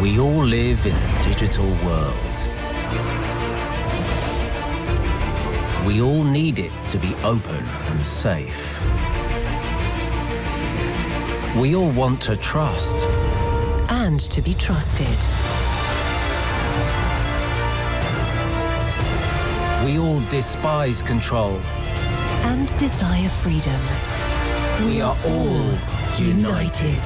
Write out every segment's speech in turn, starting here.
We all live in a digital world. We all need it to be open and safe. We all want to trust. And to be trusted. We all despise control. And desire freedom. We are all united.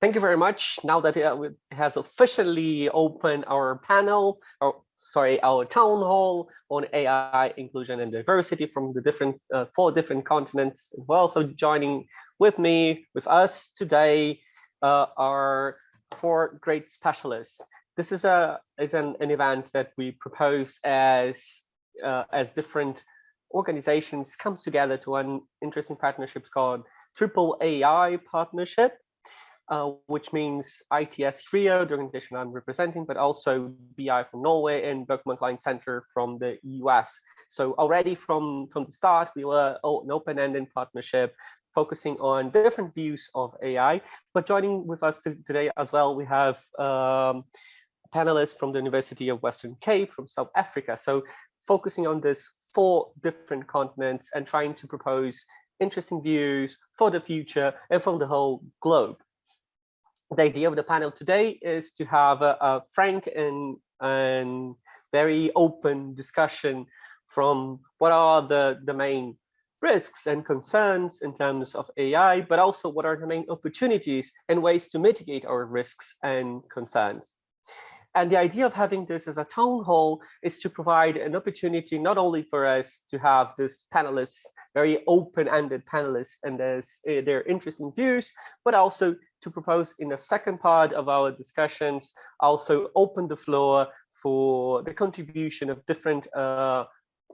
Thank you very much. Now that it has officially opened our panel, or sorry, our town hall on AI inclusion and diversity from the different uh, four different continents as well. So joining with me, with us today, uh, are four great specialists. This is a is an, an event that we propose as uh, as different organizations comes together to an interesting partnerships called Triple AI Partnership uh, which means ITS Rio, the organization I'm representing, but also BI from Norway and Berkman Klein Center from the US. So already from, from the start, we were an open-ended partnership focusing on different views of AI. But joining with us today as well, we have um, panelists from the University of Western Cape from South Africa. So focusing on this four different continents and trying to propose interesting views for the future and from the whole globe the idea of the panel today is to have a, a frank and, and very open discussion from what are the, the main risks and concerns in terms of AI, but also what are the main opportunities and ways to mitigate our risks and concerns. And the idea of having this as a town hall is to provide an opportunity not only for us to have this panelists, very open-ended panelists and uh, their interesting views, but also to propose in the second part of our discussions, also open the floor for the contribution of different uh,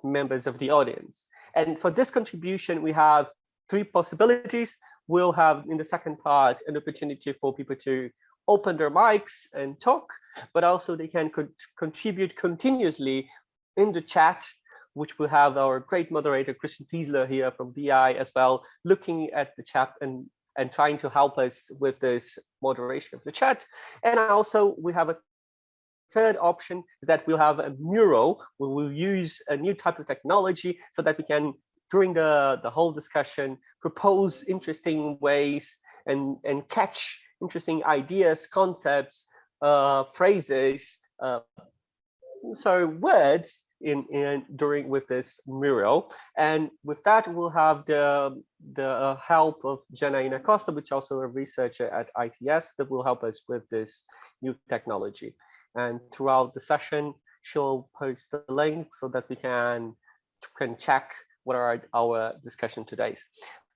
members of the audience. And for this contribution, we have three possibilities. We'll have in the second part an opportunity for people to open their mics and talk, but also they can co contribute continuously in the chat, which will have our great moderator, Christian Fiesler here from BI as well, looking at the chat and and trying to help us with this moderation of the chat. And also we have a third option is that we'll have a mural. We will use a new type of technology so that we can, during the, the whole discussion, propose interesting ways and, and catch interesting ideas, concepts, uh, phrases, uh, so words in, in during with this mural. And with that, we'll have the, the help of Janaina Costa, which also a researcher at ITS that will help us with this new technology. And throughout the session, she'll post the link so that we can, can check what are our discussion today.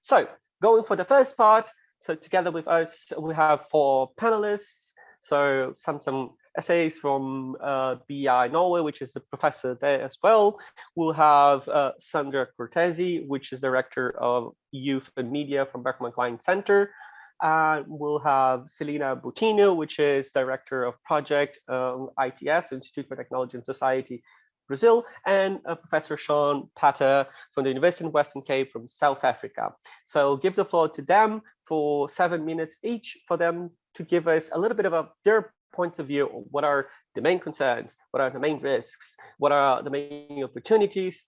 So going for the first part, so together with us, we have four panelists. So some some Esayas from uh, BI Norway, which is a professor there as well. We'll have uh, Sandra Cortesi, which is director of youth and media from Berkman Klein Center. And we'll have Celina Bottino, which is director of project um, ITS, Institute for Technology and Society, Brazil, and uh, Professor Shaun Pather from the University of Western Cape from South Africa. So give the floor to them for seven minutes each for them to give us a little bit of a, their point of view what are the main concerns what are the main risks what are the main opportunities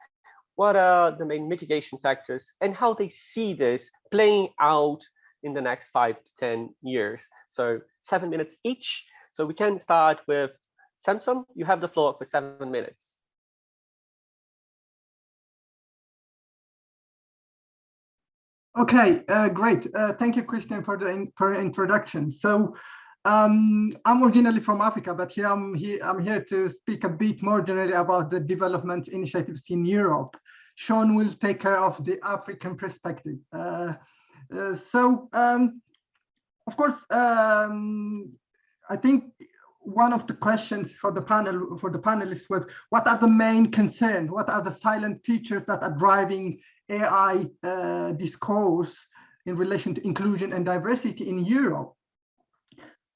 what are the main mitigation factors and how they see this playing out in the next five to 10 years. So seven minutes each. So we can start with Samson. You have the floor for seven minutes. Okay, uh, great. Uh, thank you, Christian, for the in, for introduction. So um, I'm originally from Africa, but here I'm here I'm here to speak a bit more generally about the development initiatives in Europe. Shaun will take care of the African perspective. Uh, uh, so, um, of course, um, I think one of the questions for the panel for the panelists was what are the main concerns what are the silent features that are driving ai uh, discourse in relation to inclusion and diversity in europe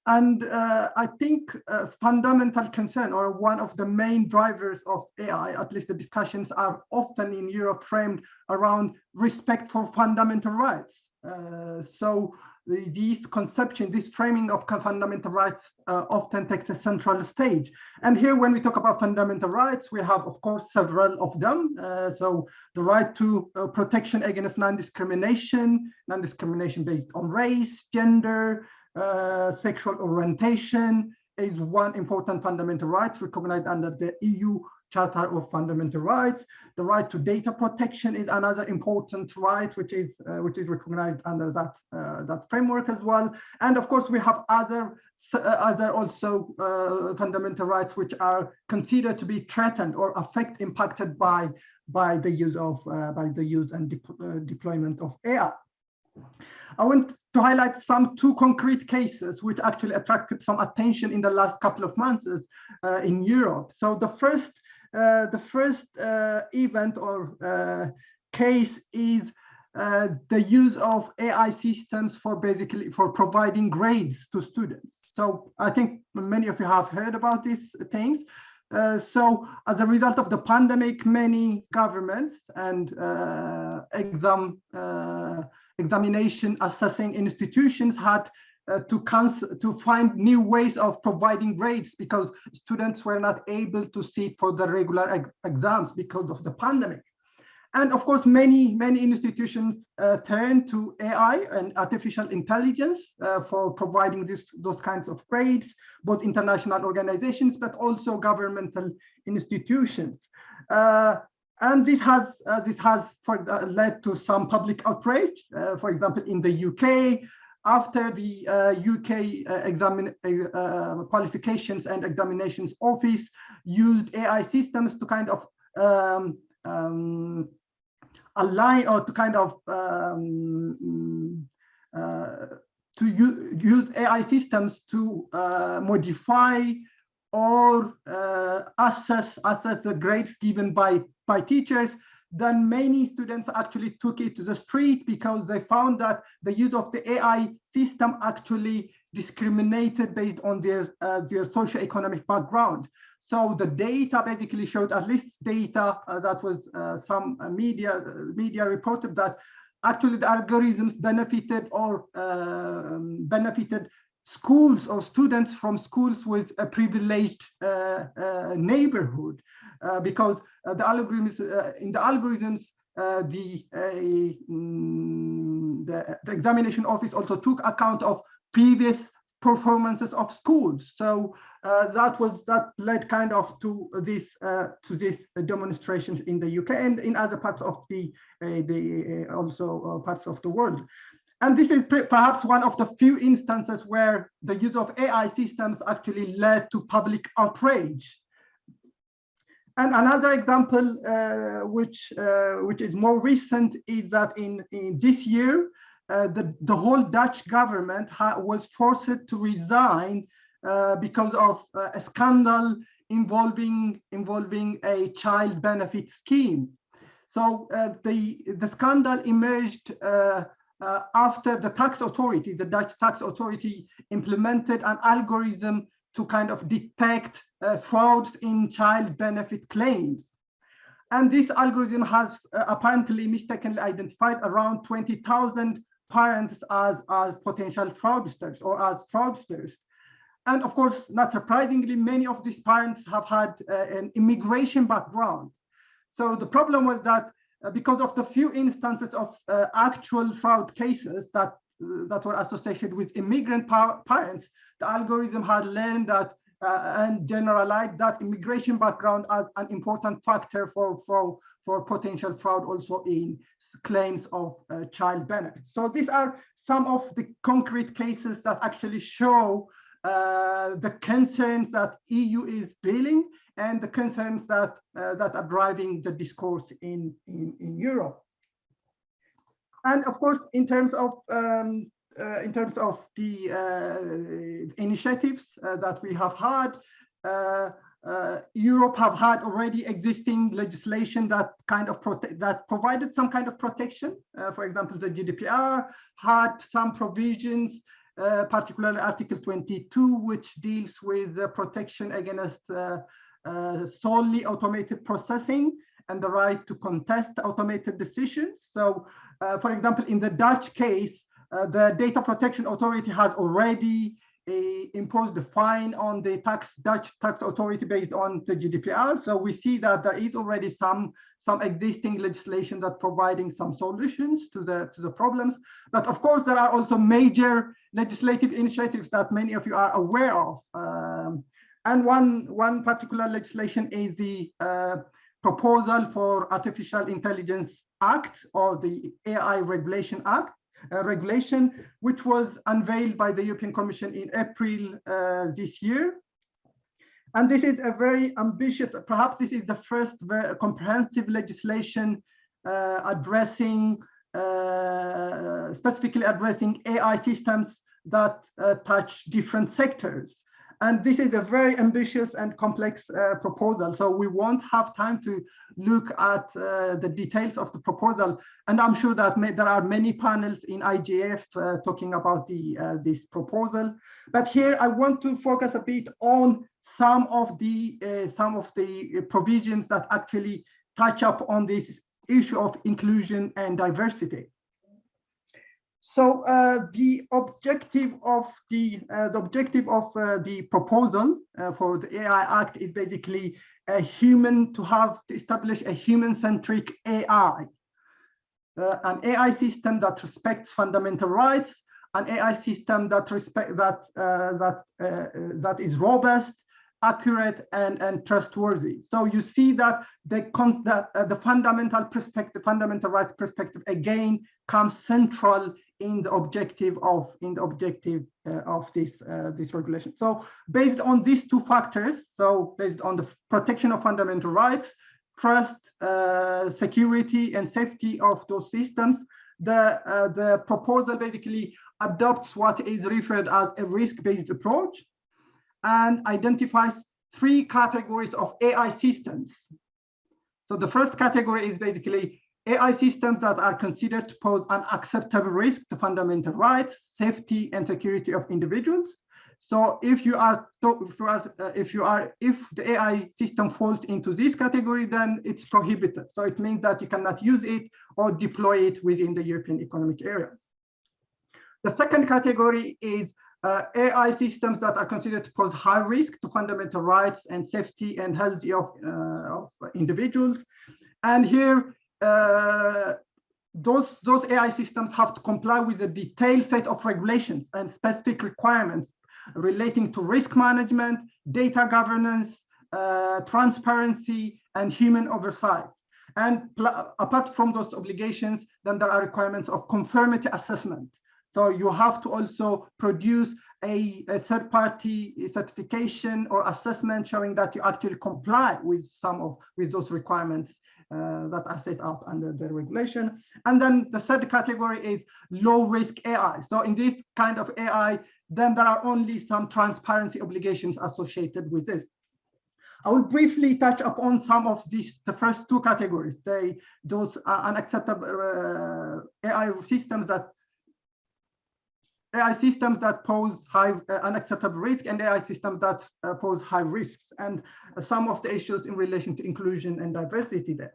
and uh, I think a fundamental concern or one of the main drivers of AI, at least the discussions are often in Europe framed around respect for fundamental rights. Uh, so the, these conception, this framing of fundamental rights uh, often takes a central stage. And here, when we talk about fundamental rights, we have, of course, several of them. Uh, so the right to uh, protection against non-discrimination, non-discrimination based on race, gender, uh, sexual orientation is one important fundamental right recognized under the EU Charter of Fundamental Rights. The right to data protection is another important right, which is uh, which is recognized under that uh, that framework as well. And of course, we have other uh, other also uh, fundamental rights which are considered to be threatened or affect impacted by by the use of uh, by the use and de uh, deployment of AI. I want to highlight some two concrete cases which actually attracted some attention in the last couple of months uh, in Europe. So the first the first uh, event or uh, case is the use of AI systems for basically for providing grades to students. So I think many of you have heard about these things. Uh, so as a result of the pandemic, many governments and uh, exam uh, examination assessing institutions had uh, to to find new ways of providing grades because students were not able to sit for the regular ex exams because of the pandemic. And of course, many, many institutions uh, turn to AI and artificial intelligence uh, for providing this, those kinds of grades, both international organizations, but also governmental institutions. Uh, and this has uh, this has for, uh, led to some public outrage. For example, in the UK, after the uh, UK uh, uh, uh, qualifications and examinations office used AI systems to kind of um, um, align or to kind of um, uh, to use AI systems to uh, modify or assess assess the grades given by by teachers then many students actually took it to the street because they found that the use of the AI system actually discriminated based on their uh, their socioeconomic background. So the data basically showed, at least data uh, that was uh, some uh, media media reported that actually the algorithms benefited or um, benefited schools or students from schools with a privileged uh, uh, neighborhood uh, because uh, the algorithms uh, in the algorithms uh, the, mm, the, the examination office also took account of previous performances of schools. So that was that led kind of to this to these demonstrations in the UK and in other parts of the the also parts of the world and this is perhaps one of the few instances where the use of AI systems actually led to public outrage. And another example, uh, which uh, which is more recent, is that in, in this year, uh, the, the whole Dutch government was forced to resign uh, because of uh, a scandal involving involving a child benefit scheme. So uh, the, the scandal emerged uh, after the tax authority, the Dutch tax authority implemented an algorithm to kind of detect uh, frauds in child benefit claims. And this algorithm has uh, apparently mistakenly identified around 20,000 parents as, as potential fraudsters or as fraudsters. And of course, not surprisingly, many of these parents have had uh, an immigration background. So the problem was that because of the few instances of uh, actual fraud cases that uh, that were associated with immigrant pa parents, the algorithm had learned that uh, and generalized that immigration background as an important factor for, for, for potential fraud also in claims of uh, child benefits. So these are some of the concrete cases that actually show uh, the concerns that EU is dealing and the concerns that uh, that are driving the discourse in, in, in Europe. And of course, in terms of um, uh, in terms of the uh, initiatives uh, that we have had, uh, uh, Europe have had already existing legislation that kind of that provided some kind of protection. for example, the GDPR had some provisions uh, particularly Article 22, which deals with protection against uh, uh, solely automated processing and the right to contest automated decisions. So, uh, for example, in the Dutch case, Uh, the Data Protection Authority has already uh, imposed a fine on the tax Dutch tax authority based on the GDPR. So we see that there is already some some existing legislation that providing some solutions to the to the problems. But of course, there are also major legislative initiatives that many of you are aware of. Um, and one one particular legislation is the uh, proposal for Artificial Intelligence Act or the AI Regulation Act, uh, regulation, which was unveiled by the European Commission in April uh, this year. And this is a very ambitious, perhaps this is the first very comprehensive legislation uh, addressing, uh, specifically addressing AI systems that uh, touch different sectors. And this is a very ambitious and complex uh, proposal. So we won't have time to look at uh, the details of the proposal. And I'm sure that may, there are many panels in IGF uh, talking about the uh, this proposal. But here I want to focus a bit on some of the uh, some of the provisions that actually touch up on this issue of inclusion and diversity. So uh, the objective of the uh, the objective of uh, the proposal uh, for the AI Act is basically a human to have to establish a human-centric AI, uh, an AI system that respects fundamental rights, an AI system that respect that uh, that that is robust, accurate, and and trustworthy. So you see that the that the fundamental perspective, fundamental rights perspective again comes central in the objective of in the objective uh, of this uh, this regulation. So based on these two factors, so based on the protection of fundamental rights, trust, uh, security, and safety of those systems, the uh, the proposal basically adopts what is referred as a risk-based approach and identifies three categories of AI systems. So the first category is basically AI systems that are considered to pose an acceptable risk to fundamental rights, safety, and security of individuals. So if you are, if you are, uh, if, you are if the AI system falls into this category, then it's prohibited. So it means that you cannot use it or deploy it within the European Economic Area. The second category is uh, AI systems that are considered to pose high risk to fundamental rights and safety and health of, uh, of individuals. And here those, those AI systems have to comply with a detailed set of regulations and specific requirements relating to risk management, data governance, uh, transparency, and human oversight. And apart from those obligations, then there are requirements of conformity assessment. So you have to also produce a, a third-party certification or assessment showing that you actually comply with some of with those requirements uh, that are set out under the regulation. And then the third category is low risk AI. So in this kind of AI, then there are only some transparency obligations associated with this. I will briefly touch upon some of these, the first two categories, they, those unacceptable uh, AI systems that AI systems that pose high uh, unacceptable risk and AI systems that uh, pose high risks and uh, some of the issues in relation to inclusion and diversity there.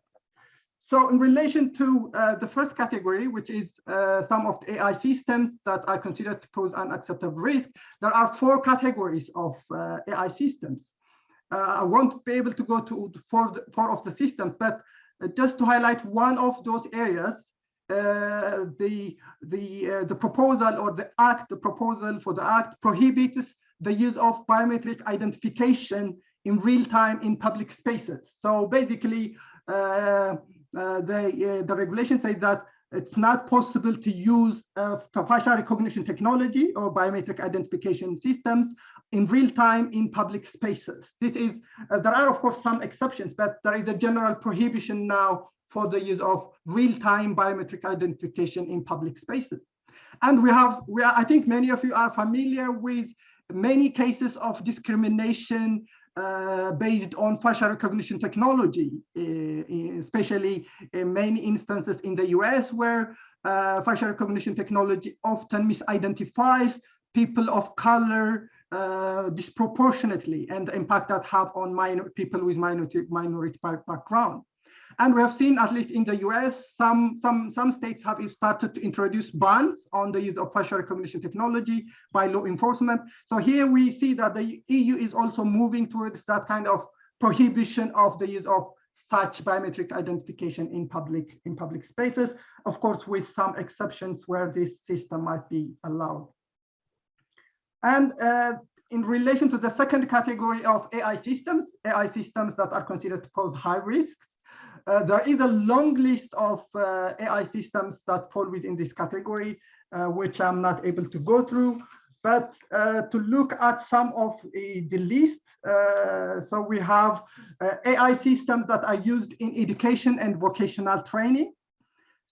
So in relation to uh, the first category, which is uh, some of the AI systems that are considered to pose unacceptable risk, there are four categories of uh, AI systems. I won't be able to go to four, four of the systems, but just to highlight one of those areas, uh, the the uh, the proposal or the act, the proposal for the act prohibits the use of biometric identification in real time in public spaces. So basically, uh, the the regulation says that it's not possible to use uh, facial recognition technology or biometric identification systems in real time in public spaces. This is, uh, there are of course some exceptions, but there is a general prohibition now for the use of real-time biometric identification in public spaces. And we have, we are, I think many of you are familiar with many cases of discrimination uh, based on facial recognition technology, uh, especially in many instances in the US where uh, facial recognition technology often misidentifies people of color uh, disproportionately and the impact that have on minor people with minority, minority background. And we have seen, at least in the US, some, some, some states have started to introduce bans on the use of facial recognition technology by law enforcement. So here we see that the EU is also moving towards that kind of prohibition of the use of such biometric identification in public in public spaces, of course, with some exceptions where this system might be allowed. And uh, in relation to the second category of AI systems, AI systems that are considered to pose high risks, uh, there is a long list of uh, AI systems that fall within this category, uh, which I'm not able to go through. But uh, to look at some of the list, uh, so we have uh, AI systems that are used in education and vocational training.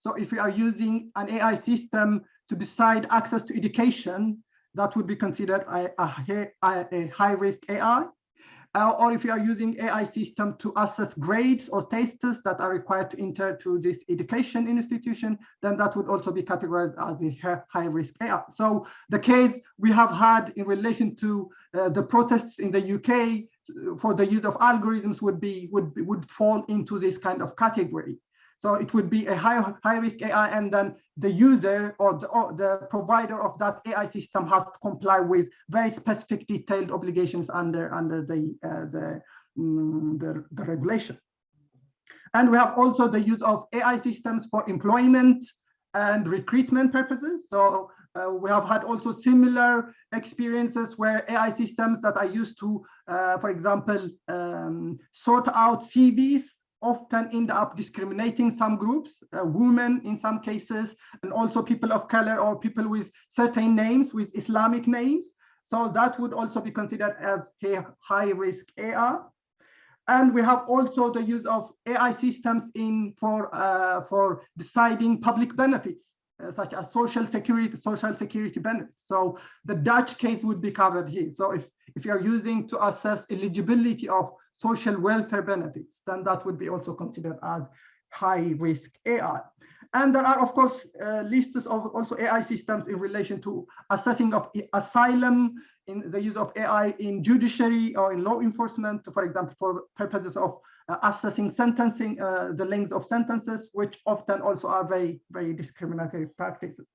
So if we are using an AI system to decide access to education, that would be considered a, a, a high risk AI. Uh, or if you are using AI system to assess grades or tests that are required to enter to this education institution, then that would also be categorized as a high risk AI. So the case we have had in relation to uh, the protests in the UK for the use of algorithms would be would would fall into this kind of category. So it would be a high, high risk AI and then the user or the, or the provider of that AI system has to comply with very specific detailed obligations under, under the, uh, the, um, the, the regulation. And we have also the use of AI systems for employment and recruitment purposes. So uh, we have had also similar experiences where AI systems that are used to, uh, for example, um, sort out CVs often end up discriminating some groups, uh, women in some cases, and also people of color or people with certain names, with Islamic names. So that would also be considered as a high risk AI. And we have also the use of AI systems in for, uh, for deciding public benefits, uh, such as social security, social security benefits. So the Dutch case would be covered here. So if, if you're using to assess eligibility of social welfare benefits, then that would be also considered as high risk AI. And there are, of course, uh, lists of also AI systems in relation to assessing of asylum in the use of AI in judiciary or in law enforcement, for example, for purposes of uh, assessing sentencing, uh, the length of sentences, which often also are very, very discriminatory practices.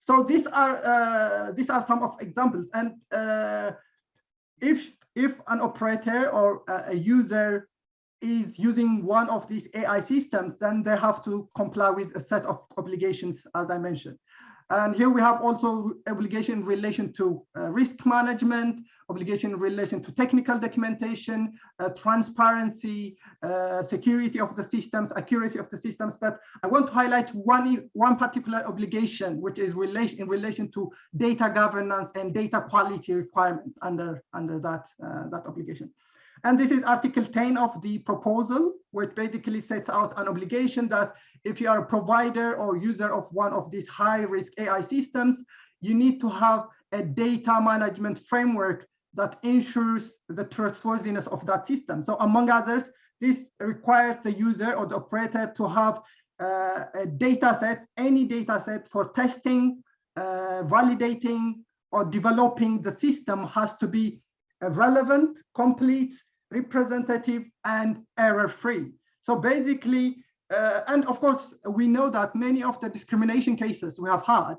So these are uh, these are some of examples. And uh, if if an operator or a user is using one of these AI systems, then they have to comply with a set of obligations, as I mentioned. And here we have also obligation in relation to uh, risk management, obligation in relation to technical documentation, uh, transparency, uh, security of the systems, accuracy of the systems. But I want to highlight one, one particular obligation, which is relation, in relation to data governance and data quality requirement under, under that, uh, that obligation. And this is Article 10 of the proposal, which basically sets out an obligation that if you are a provider or user of one of these high risk AI systems, you need to have a data management framework that ensures the trustworthiness of that system. So among others, this requires the user or the operator to have uh, a data set, any data set for testing, uh, validating, or developing the system has to be relevant, complete, representative, and error-free. So basically, uh, and of course, we know that many of the discrimination cases we have had,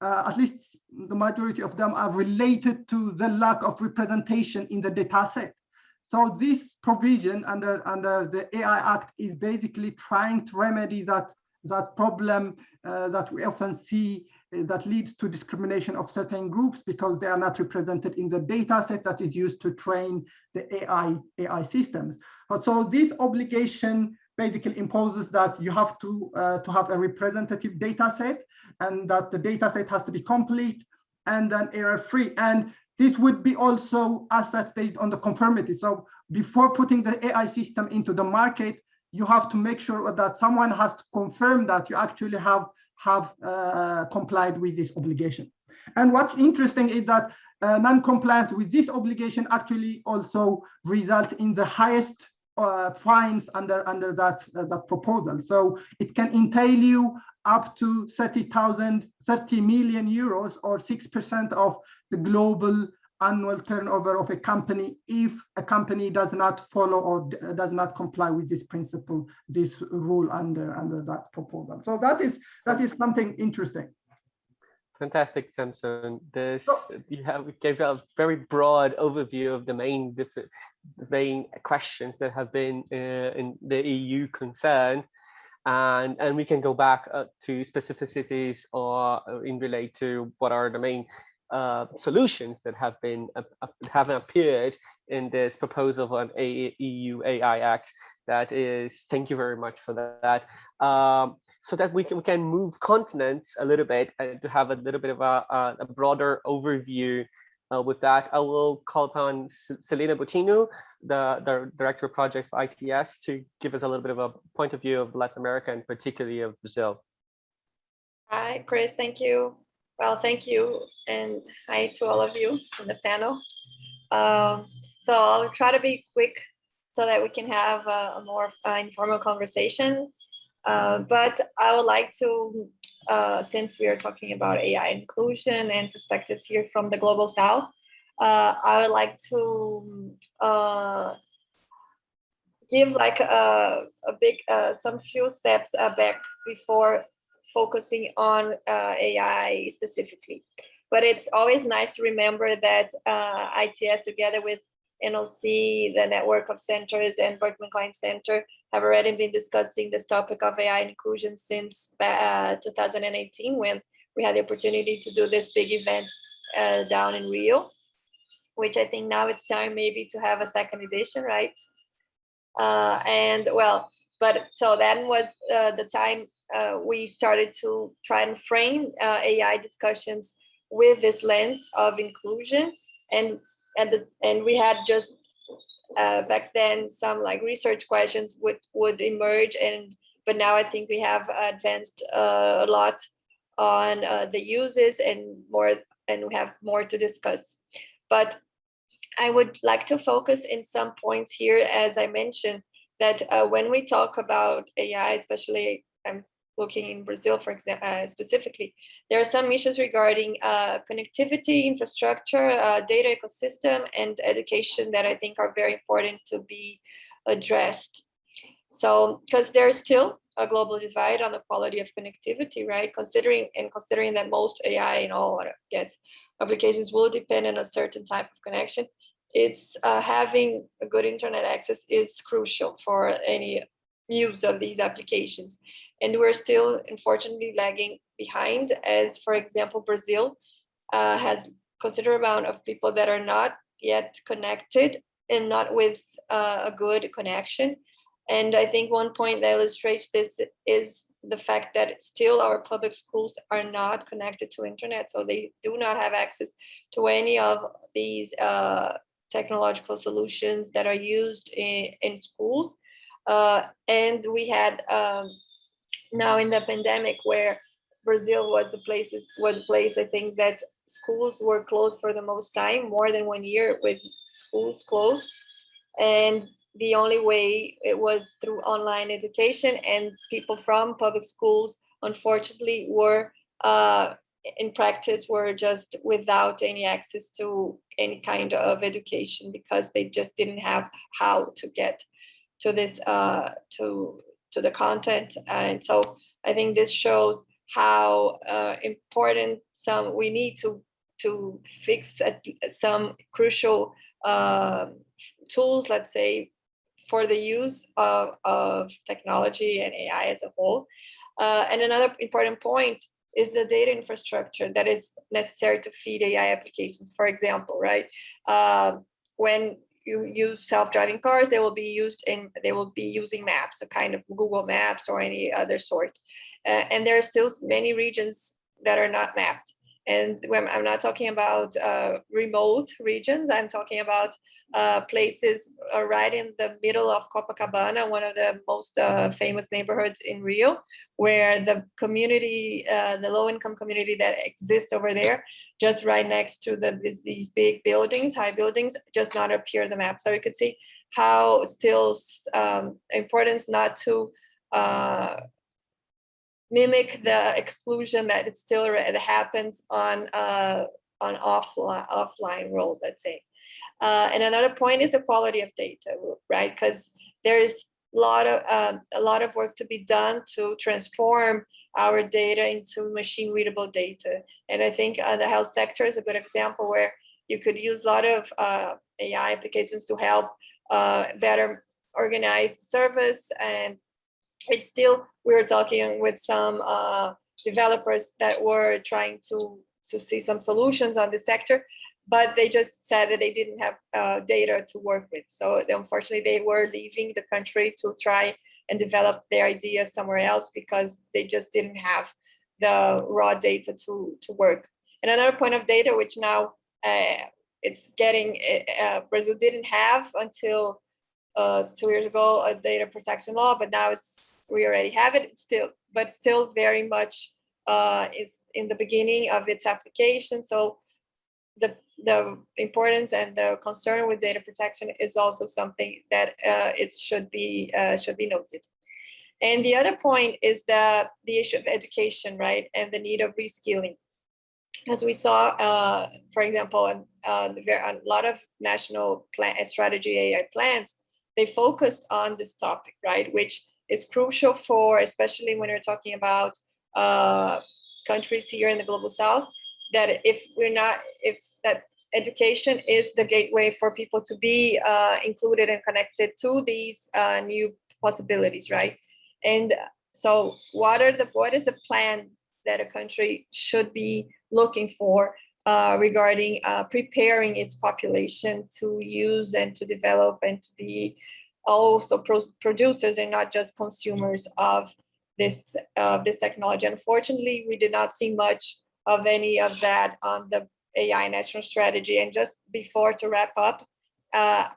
uh, at least the majority of them are related to the lack of representation in the data set. So this provision under, under the AI Act is basically trying to remedy that, that problem uh, that we often see that leads to discrimination of certain groups because they are not represented in the data set that is used to train the AI, AI systems. But so this obligation basically imposes that you have to, uh, to have a representative data set and that the data set has to be complete and then error free. And this would be also assessed based on the conformity. So before putting the AI system into the market, you have to make sure that someone has to confirm that you actually have have uh, complied with this obligation. And what's interesting is that uh, non-compliance with this obligation actually also result in the highest uh, fines under under that uh, that proposal. So it can entail you up to 30,000, 30 million euros or 6% of the global annual turnover of a company if a company does not follow or does not comply with this principle, this rule under under that proposal. So that is that is something interesting. Fantastic, Samson. This you have gave a very broad overview of the main different main questions that have been uh, in the EU concern and and we can go back uh, to specificities or uh, in relate to what are the main uh, solutions that have been uh, have appeared in this proposal of an a EU AI Act. That is, thank you very much for that. Um, so that we can we can move continents a little bit and to have a little bit of a, a broader overview uh, with that, I will call upon Celina Bottino, the, the Director of Project for ITS, to give us a little bit of a point of view of Latin America and particularly of Brazil. Hi, Chris, thank you. Well, thank you, and hi to all of you on the panel. Um, so I'll try to be quick so that we can have a, a more uh, informal conversation. Uh, but I would like to uh, since we are talking about AI inclusion and perspectives here from the Global South, uh, I would like to uh, give like a, a big, uh, some few steps back before focusing on AI specifically. But it's always nice to remember that ITS together with NOC, the network of centers and Berkman Klein Center have already been discussing this topic of AI inclusion since uh, 2018 when we had the opportunity to do this big event uh, down in Rio, which I think now it's time maybe to have a second edition, right? Uh, and well, but so then was uh, the time uh, we started to try and frame uh, AI discussions with this lens of inclusion and and the, and we had just uh, back then some like research questions would would emerge and but now I think we have advanced uh, a lot on uh, the uses and more and we have more to discuss. But I would like to focus in some points here, as I mentioned, that uh, when we talk about AI, especially I'm looking in Brazil, for example, uh, specifically, there are some issues regarding uh, connectivity, infrastructure, uh, data ecosystem, and education that I think are very important to be addressed. So, because there's still a global divide on the quality of connectivity, right? Considering and considering that most AI and all, I guess, applications will depend on a certain type of connection, it's uh, having a good internet access is crucial for any use of these applications. And we're still, unfortunately, lagging behind as, for example, Brazil uh, has considerable amount of people that are not yet connected and not with uh, a good connection. And I think one point that illustrates this is the fact that still our public schools are not connected to internet. So they do not have access to any of these uh, technological solutions that are used in, in schools. Uh, and we had um, now in the pandemic where Brazil was the places was the place I think that schools were closed for the most time, more than one year with schools closed. And the only way it was through online education and people from public schools, unfortunately, were uh, in practice were just without any access to any kind of education because they just didn't have how to get to this uh, to to the content. And so I think this shows how uh, important some we need to to fix some crucial uh, tools, let's say, for the use of, of technology and AI as a whole. Uh, and another important point is the data infrastructure that is necessary to feed AI applications. For example, right, uh, when you use self-driving cars, they will be used in, they will be using maps, a kind of Google Maps or any other sort. Uh, and there are still many regions that are not mapped. And when I'm not talking about uh, remote regions, I'm talking about uh, places uh, right in the middle of Copacabana, one of the most uh, famous neighborhoods in Rio, where the community, uh, the low income community that exists over there, just right next to the, these, these big buildings, high buildings, just not appear in the map. So you could see how still um, importance not to uh, mimic the exclusion that it still it happens on uh, on offline offline world, let's say. Uh, and another point is the quality of data, right? Because there's a lot of um, a lot of work to be done to transform our data into machine readable data. And I think uh, the health sector is a good example where you could use a lot of uh, AI applications to help uh, better organize service. And it's still, we were talking with some uh, developers that were trying to, to see some solutions on the sector, but they just said that they didn't have uh, data to work with. So unfortunately, they were leaving the country to try and develop their ideas somewhere else because they just didn't have the raw data to, to work. And another point of data, which now uh, it's getting, uh, Brazil didn't have until uh, two years ago a data protection law, but now it's, we already have it still, but still very much uh, it's in the beginning of its application. So the the importance and the concern with data protection is also something that uh, it should be uh, should be noted. And the other point is the the issue of education, right, and the need of reskilling. As we saw, uh, for example, uh, a lot of national plan strategy AI plans, they focused on this topic, right, which is crucial for, especially when we're talking about uh, countries here in the global south, that if we're not, if that education is the gateway for people to be uh, included and connected to these uh, new possibilities, right? And so what are the, what is the plan that a country should be looking for uh, regarding uh, preparing its population to use and to develop and to be also pro producers and not just consumers of this uh, this technology. Unfortunately, we did not see much of any of that on the AI national strategy. And just before to wrap up, uh,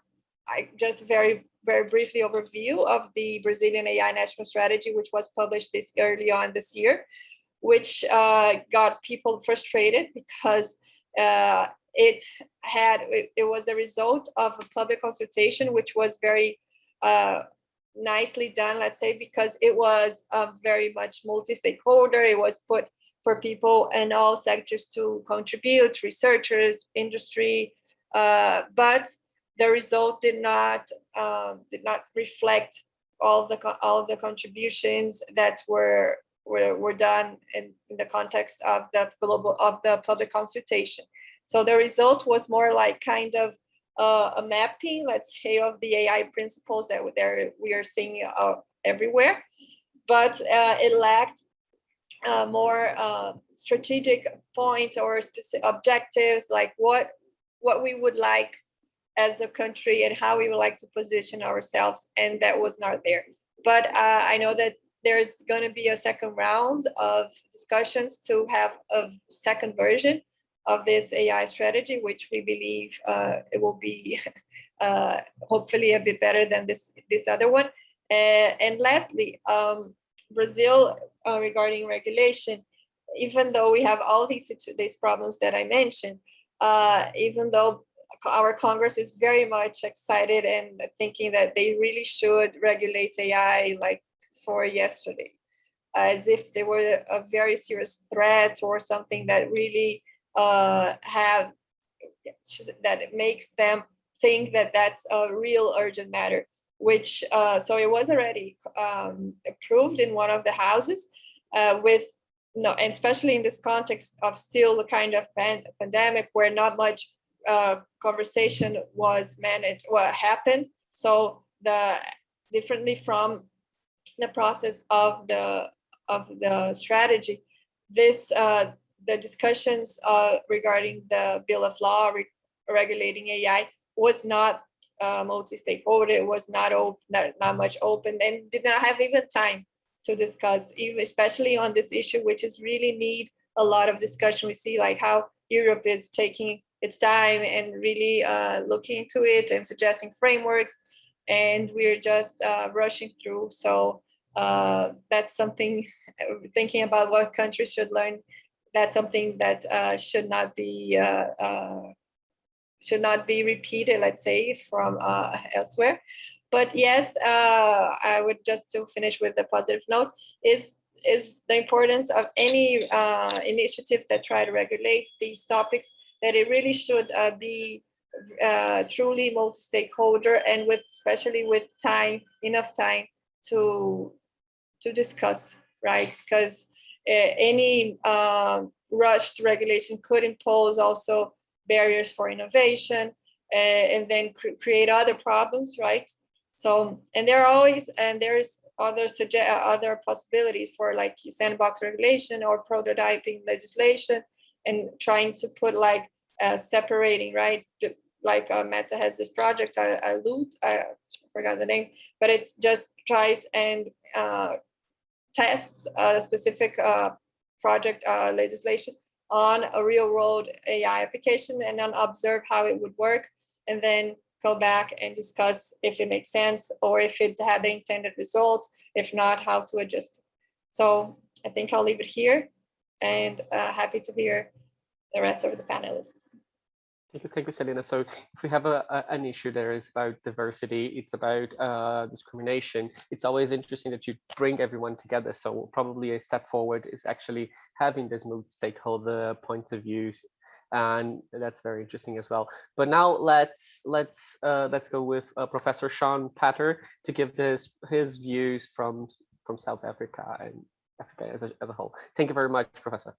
I just very, very briefly overview of the Brazilian AI national strategy, which was published this early on this year, which uh, got people frustrated because uh, it had, it, it, was the result of a public consultation, which was very uh, nicely done, let's say, because it was very much multi-stakeholder. It was put for people in all sectors to contribute, researchers, industry, uh, but the result did not uh, did not reflect all the all the contributions that were were, were done in, in the context of the global of the public consultation. So the result was more like kind of uh, a mapping, let's say, of the AI principles that we are seeing uh, everywhere, but uh, it lacked uh, more uh, strategic points or specific objectives, like what what we would like as a country and how we would like to position ourselves, and that was not there. But uh, I know that there's going to be a second round of discussions to have a second version of this AI strategy, which we believe uh, it will be uh, hopefully a bit better than this this other one. and lastly, um, Brazil uh, regarding regulation, even though we have all these these problems that I mentioned, uh, even though our Congress is very much excited and thinking that they really should regulate AI like for yesterday, as if they were a very serious threat or something that really uh, have that it makes them think that that's a real urgent matter which uh, so it was already um, approved in one of the houses uh, with no, and especially in this context of still the kind of pan pandemic where not much uh, conversation was managed, what happened. So the differently from the process of the of the strategy, this uh, the discussions uh, regarding the bill of law re regulating AI was not uh, multi-stakeholder. It was not open, not, not much open, and did not have even time to discuss, even especially on this issue, which is really need a lot of discussion. We see like how Europe is taking its time and really uh, looking into it and suggesting frameworks, and we're just uh, rushing through. So uh, that's something thinking about what countries should learn. That's something that uh, should not be uh, uh, should not be repeated, let's say, from uh, elsewhere. But yes, I would just to finish with a positive note is is the importance of any initiative that try to regulate these topics that it really should be uh, truly multi-stakeholder and with especially with time, enough time to to discuss, right? Because any uh, rushed regulation could impose also barriers for innovation uh, and then cr create other problems, right? So, and there are always, and there's other suggest other possibilities for like sandbox regulation or prototyping legislation and trying to put like uh, separating, right? Like uh, Meta has this project, I, I loot, I forgot the name, but it's just tries and uh, tests a specific uh, project uh, legislation on a real world AI application and then observe how it would work and then go back and discuss if it makes sense or if it had the intended results, if not, how to adjust. So I think I'll leave it here and uh, happy to hear the rest of the panelists. Thank you, thank you, Celina. So if we have a, a, an issue there is about diversity, it's about uh, discrimination. It's always interesting that you bring everyone together. So probably a step forward is actually having this multi-stakeholder points of views, and that's very interesting as well. But now let's let's uh, let's go with uh, Professor Shaun Pather to give this his views from from South Africa and Africa as a, as a whole. Thank you very much, Professor.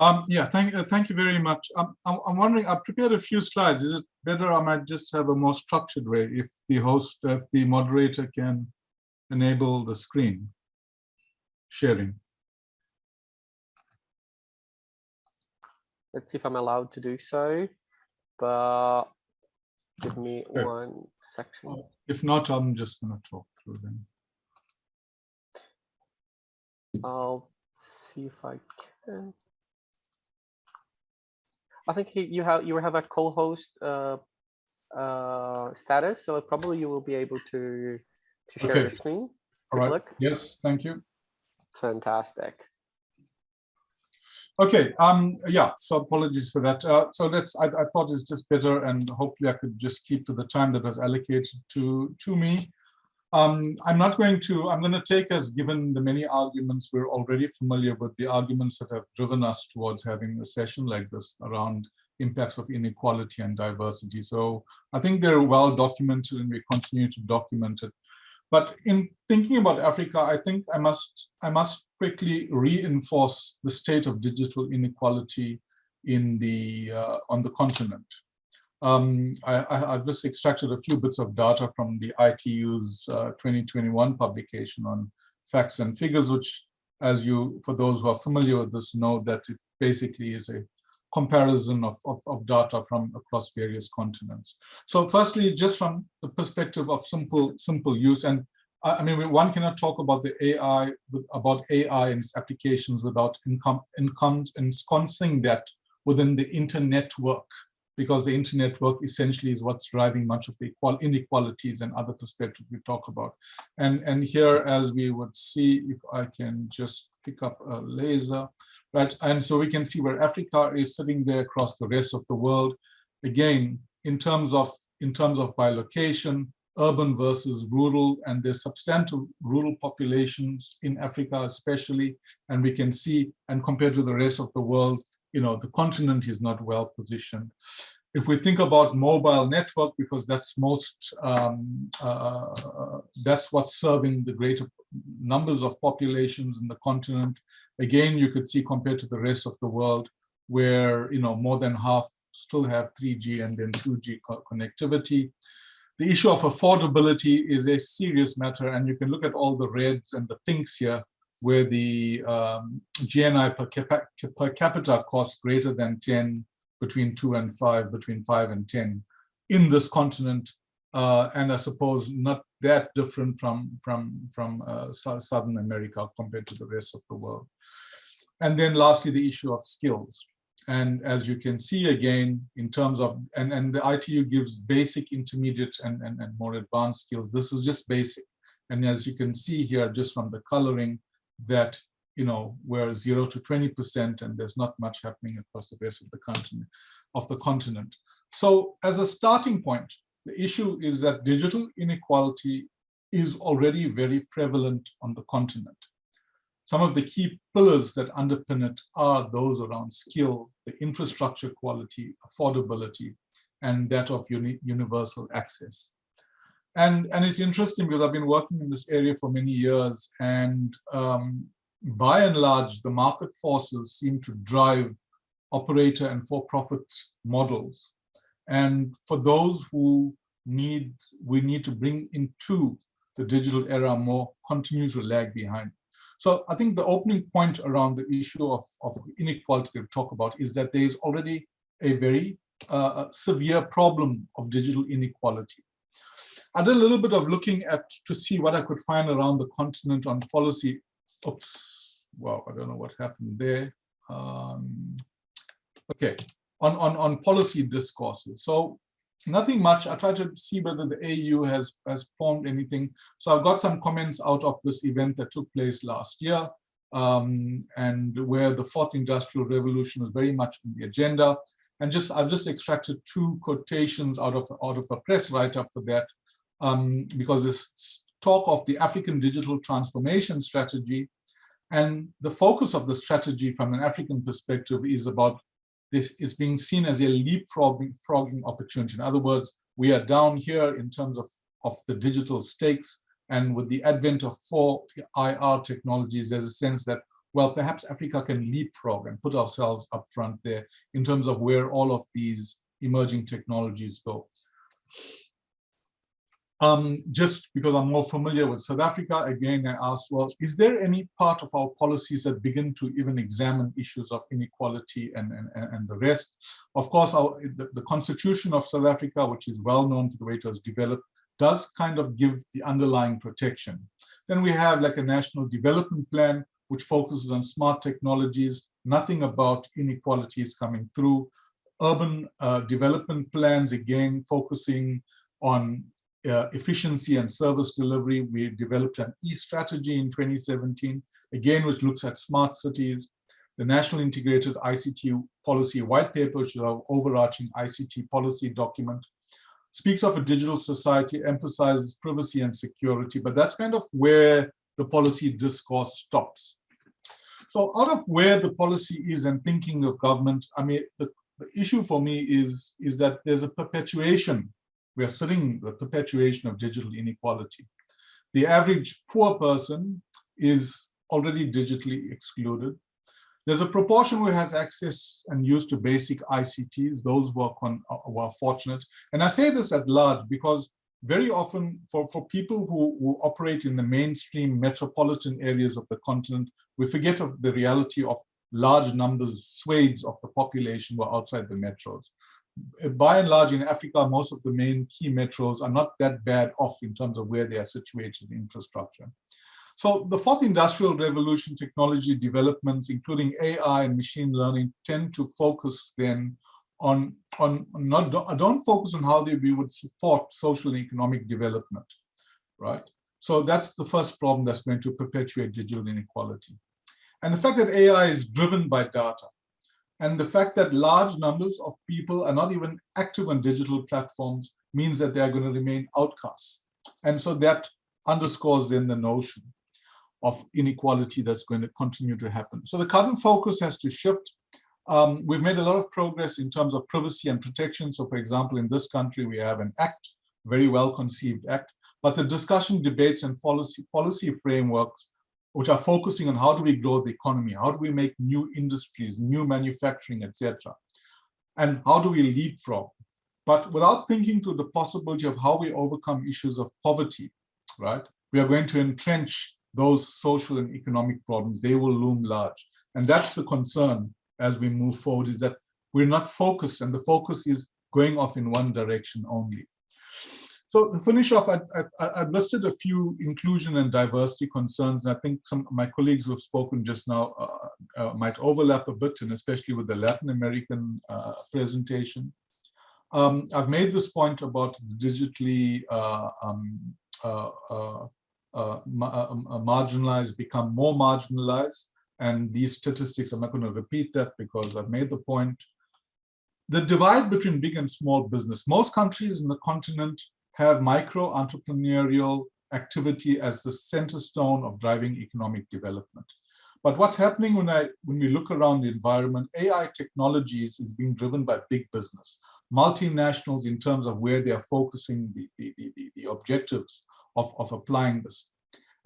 Um, yeah, thank, uh, thank you very much. Um, I'm, I'm wondering, I've prepared a few slides. Is it better I might just have a more structured way if the host, if the moderator can enable the screen sharing? Let's see if I'm allowed to do so, but give me one section. If not, I'm just going to talk through them. I'll see if I can. I think he, you have you have a co-host uh, uh, status, so probably you will be able to to share Okay. the screen. All right. look. Yes, thank you. Fantastic. Okay, um, yeah, so apologies for that. Uh, so let's, I, I thought it's just better and hopefully I could just keep to the time that was allocated to, to me. Um, I'm not going to, I'm going to take as given the many arguments, we're already familiar with the arguments that have driven us towards having a session like this around impacts of inequality and diversity. So I think they're well documented and we continue to document it. But in thinking about Africa, I think I must I must quickly reinforce the state of digital inequality in the uh, on the continent. Um, I, have just extracted a few bits of data from the ITU's uh, 2021 publication on facts and figures, which, as you, for those who are familiar with this, know that it basically is a comparison of, of, of, data from across various continents. So firstly, just from the perspective of simple, simple use, and I, I mean, one cannot talk about the AI, about AI and its applications without income, income, ensconcing that within the internet work, because the internet work essentially is what's driving much of the inequalities and other perspectives we talk about. And, and here, as we would see, if I can just pick up a laser, right? And so we can see where Africa is sitting there across the rest of the world. Again, in terms of in terms of by location, urban versus rural, and there's substantial rural populations in Africa, especially, and we can see, and compared to the rest of the world, you know, the continent is not well positioned. If we think about mobile network, because that's most, um, uh, that's what's serving the greater numbers of populations in the continent, again, you could see compared to the rest of the world, where you know more than half still have 3G and then 2G co connectivity. The issue of affordability is a serious matter, and you can look at all the reds and the pinks here, where the um, GNI per, per capita costs greater than 10, between 2 and 5, between 5 and 10 in this continent, uh, and I suppose not that different from, from, from uh, Southern America compared to the rest of the world. And then lastly, the issue of skills. And as you can see again, in terms of, and, and the ITU gives basic, intermediate, and, and, and more advanced skills. This is just basic. And as you can see here, just from the coloring, that, you know, we're zero to 20%, and there's not much happening across the rest of the continent. Of the continent. So as a starting point, the issue is that digital inequality is already very prevalent on the continent. some of the key pillars that underpin it are those around skill, the infrastructure quality, affordability, and that of uni universal access. And, and it's interesting because I've been working in this area for many years and um, by and large, the market forces seem to drive operator and for-profit models. And for those who need, we need to bring into the digital era more continues to lag behind. So I think the opening point around the issue of, of inequality that we talk about is that there is already a very uh, severe problem of digital inequality. I did a little bit of looking at to see what I could find around the continent on policy. Oops, well, I don't know what happened there. Um, okay, on, on, on policy discourses. So nothing much. I tried to see whether the AU has, has formed anything. So I've got some comments out of this event that took place last year um, and where the fourth industrial revolution was very much in the agenda. And just I've just extracted two quotations out of, out of a press write-up for that um, because this talk of the African digital transformation strategy and the focus of the strategy from an African perspective is about this is being seen as a leapfrogging opportunity. In other words, we are down here in terms of, of the digital stakes. And with the advent of 4IR technologies, there's a sense that, well, perhaps Africa can leapfrog and put ourselves up front there in terms of where all of these emerging technologies go. Um, just because I'm more familiar with South Africa, again, I asked, well, is there any part of our policies that begin to even examine issues of inequality and, and, and the rest? Of course, our, the, the constitution of South Africa, which is well known for the way it was developed, does kind of give the underlying protection. Then we have like a national development plan, which focuses on smart technologies, nothing about inequalities coming through. Urban uh, development plans, again, focusing on uh, efficiency and service delivery. We developed an e-strategy in 2017, again, which looks at smart cities. The National Integrated ICT Policy White Paper, which is our overarching ICT policy document, speaks of a digital society, emphasizes privacy and security, but that's kind of where the policy discourse stops. So out of where the policy is and thinking of government, I mean, the, the issue for me is, is that there's a perpetuation we are studying the perpetuation of digital inequality. The average poor person is already digitally excluded. There's a proportion who has access and use to basic ICTs, those who are, uh, who are fortunate. And I say this at large because very often for, for people who, who operate in the mainstream metropolitan areas of the continent, we forget of the reality of large numbers, swathes of the population who are outside the metros by and large in Africa, most of the main key metros are not that bad off in terms of where they are situated in infrastructure. So the fourth industrial revolution technology developments, including AI and machine learning, tend to focus then on, on not don't focus on how they, we would support social and economic development, right? So that's the first problem that's going to perpetuate digital inequality. And the fact that AI is driven by data, and the fact that large numbers of people are not even active on digital platforms means that they are going to remain outcasts. And so that underscores then the notion of inequality that's going to continue to happen. So the current focus has to shift. Um, we've made a lot of progress in terms of privacy and protection. So for example, in this country, we have an act, very well conceived act, but the discussion, debates, and policy, policy frameworks which are focusing on how do we grow the economy, how do we make new industries, new manufacturing, etc. And how do we leapfrog? But without thinking to the possibility of how we overcome issues of poverty, right? We are going to entrench those social and economic problems. They will loom large. And that's the concern as we move forward is that we're not focused and the focus is going off in one direction only. So to finish off, I, I, have listed a few inclusion and diversity concerns. And I think some of my colleagues who have spoken just now uh, uh, might overlap a bit, and especially with the Latin American uh, presentation. Um, I've made this point about digitally uh, um, uh, uh, marginalized become more marginalized, and these statistics, I'm not going to repeat that because I've made the point. The divide between big and small business. Most countries in the continent have micro entrepreneurial activity as the center stone of driving economic development. But what's happening when I when we look around the environment, AI technologies is being driven by big business, multinationals in terms of where they are focusing the, the, the, the objectives of, of applying this.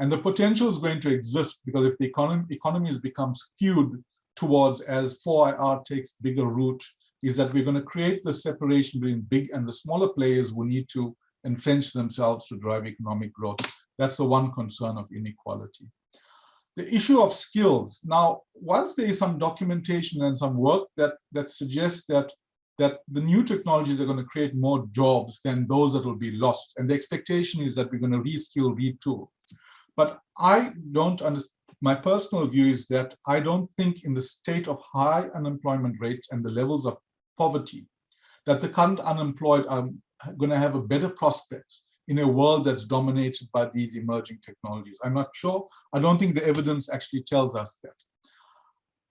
And the potential is going to exist because if the economy, economies become skewed towards as 4IR takes bigger root, is that we're going to create the separation between big and the smaller players who need to entrench themselves to drive economic growth. That's the one concern of inequality. The issue of skills. Now, once there is some documentation and some work that, that suggests that, that the new technologies are going to create more jobs than those that will be lost. And the expectation is that we're going to reskill, retool. But I don't understand. My personal view is that I don't think in the state of high unemployment rates and the levels of poverty, that the current unemployed are going to have a better prospects in a world that's dominated by these emerging technologies. I'm not sure. I don't think the evidence actually tells us that.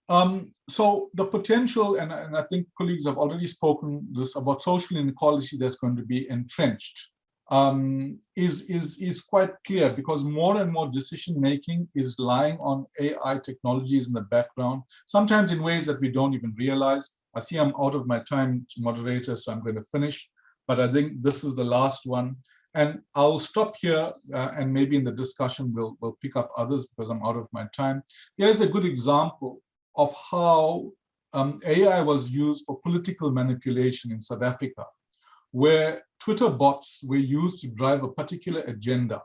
Um, so the potential, and, and, I think colleagues have already spoken this about social inequality that's going to be entrenched, um, is, is, is quite clear because more and more decision making is lying on AI technologies in the background, sometimes in ways that we don't even realize. I see I'm out of my time, moderator, so I'm going to finish, but I think this is the last one. And I'll stop here uh, and maybe in the discussion we'll, we'll pick up others because I'm out of my time. Here's a good example of how um, AI was used for political manipulation in South Africa, where Twitter bots were used to drive a particular agenda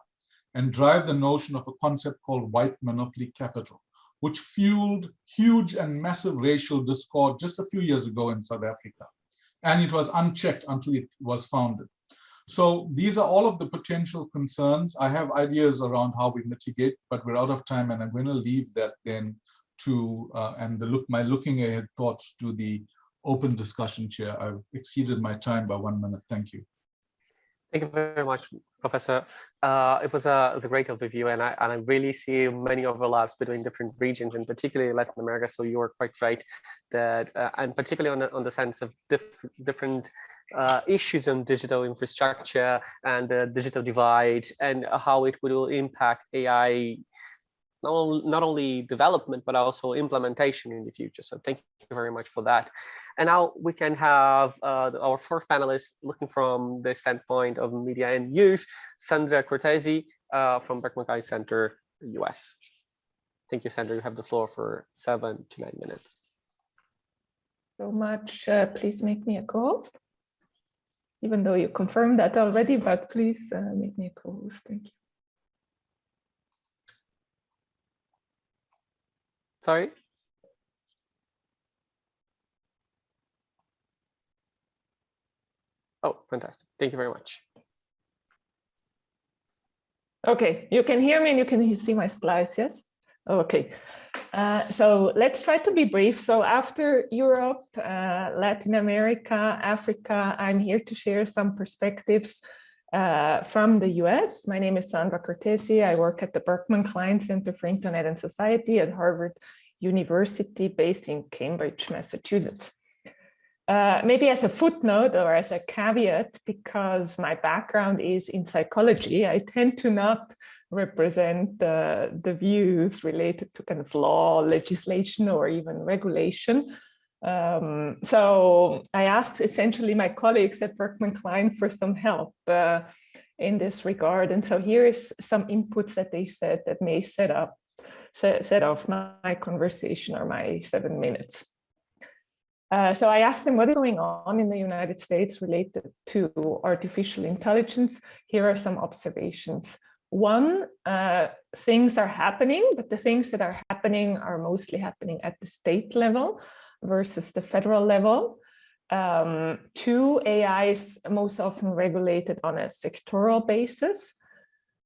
and drive the notion of a concept called white monopoly capital, which fueled huge and massive racial discord just a few years ago in South Africa. And it was unchecked until it was founded. So these are all of the potential concerns. I have ideas around how we mitigate, but we're out of time and I'm going to leave that then to, uh, and the look, my looking ahead thoughts to the open discussion chair. I've exceeded my time by one minute. Thank you. Thank you very much, Professor. Uh, it was a, it great overview, and I and I really see many overlaps between different regions, and particularly Latin America. So you are quite right that, uh, and particularly on the, on the sense of diff, different uh, issues on digital infrastructure and the digital divide, and how it will impact AI not only, not only development, but also implementation in the future. So thank you very much for that. And now we can have uh, our fourth panelist looking from the standpoint of media and youth, Sandra Cortesi uh, from Berkman Klein Center, US. Thank you, Sandra. You have the floor for seven to nine minutes. So much. Uh, please make me a co-host. Even though you confirmed that already, but please uh, make me a co-host. Thank you. Sorry? Oh, fantastic. Thank you very much. Okay, you can hear me and you can see my slides, yes? Okay, uh, so let's try to be brief. So after Europe, uh, Latin America, Africa, I'm here to share some perspectives uh, from the US. My name is Sandra Cortesi. I work at the Berkman Klein Center for Internet and Society at Harvard University based in Cambridge, Massachusetts. Uh, maybe as a footnote or as a caveat, because my background is in psychology, I tend to not represent the, the views related to kind of law, legislation, or even regulation. Um, so I asked essentially my colleagues at Berkman Klein for some help uh, in this regard. And so here is some inputs that they said that may set up set, set off my conversation or my seven minutes. Uh, so I asked them what is going on in the United States related to artificial intelligence. Here are some observations. One, uh, things are happening, but the things that are happening are mostly happening at the state level versus the federal level. Um, two, AI is most often regulated on a sectoral basis.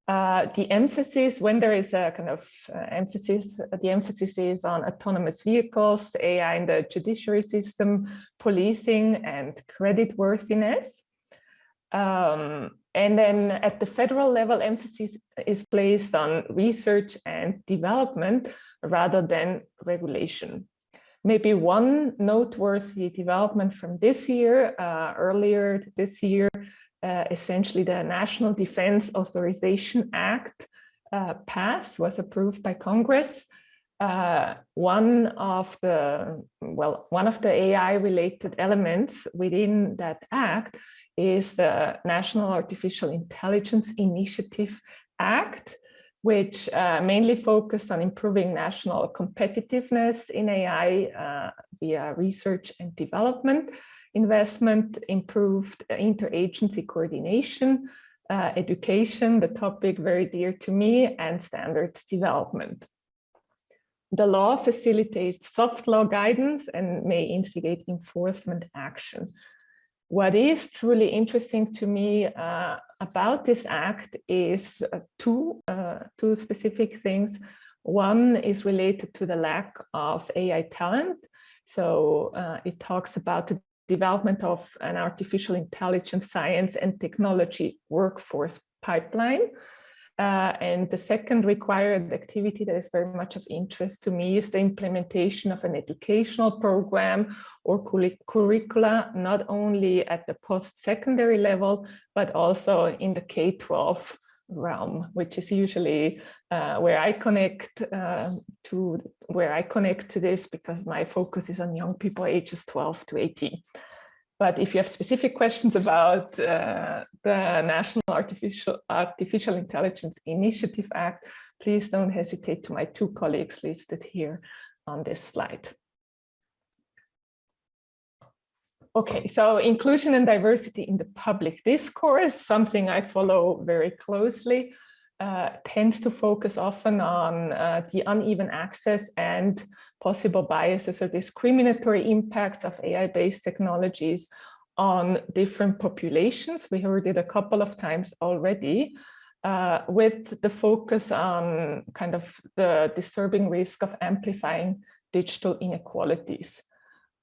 Uh, the emphasis, when there is a kind of uh, emphasis, the emphasis is on autonomous vehicles, AI in the judiciary system, policing and credit worthiness. Um, and then at the federal level, emphasis is placed on research and development rather than regulation. Maybe one noteworthy development from this year, uh, earlier this year, uh, essentially the National Defense Authorization Act uh, passed, was approved by Congress. Uh, one of the, well, one of the AI related elements within that act is the National Artificial Intelligence Initiative Act, which uh, mainly focused on improving national competitiveness in AI uh, via research and development, investment, improved interagency coordination, uh, education, the topic very dear to me, and standards development. The law facilitates soft law guidance and may instigate enforcement action. What is truly interesting to me uh, about this act is uh, two, uh, two specific things. One is related to the lack of AI talent. So uh, it talks about the development of an artificial intelligence science and technology workforce pipeline. Uh, and the second required activity that is very much of interest to me is the implementation of an educational program or curricula, not only at the post-secondary level, but also in the K-12 realm, which is usually uh, where I connect uh, to where I connect to this because my focus is on young people ages 12 to 18. But if you have specific questions about uh, the National Artificial, Artificial Intelligence Initiative Act, please don't hesitate to my two colleagues listed here on this slide. Okay, so inclusion and diversity in the public discourse, something I follow very closely uh, tends to focus often on uh, the uneven access and possible biases or discriminatory impacts of AI-based technologies on different populations. We heard it a couple of times already, uh, with the focus on kind of the disturbing risk of amplifying digital inequalities.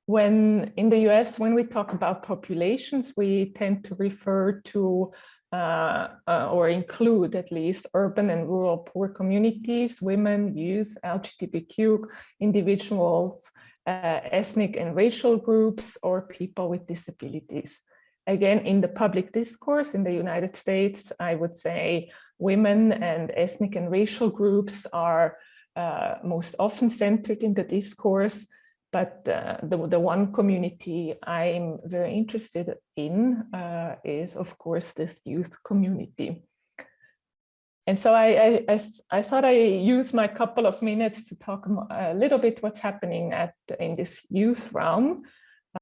When in the US, when we talk about populations, we tend to refer to uh, uh, or include at least urban and rural poor communities, women, youth, LGBTQ individuals, uh, ethnic and racial groups, or people with disabilities. Again, in the public discourse in the United States, I would say women and ethnic and racial groups are uh, most often centered in the discourse, but uh, the, the one community I'm very interested in uh, is, of course, this youth community. And so I, I, I, thought I use my couple of minutes to talk a little bit what's happening at in this youth realm.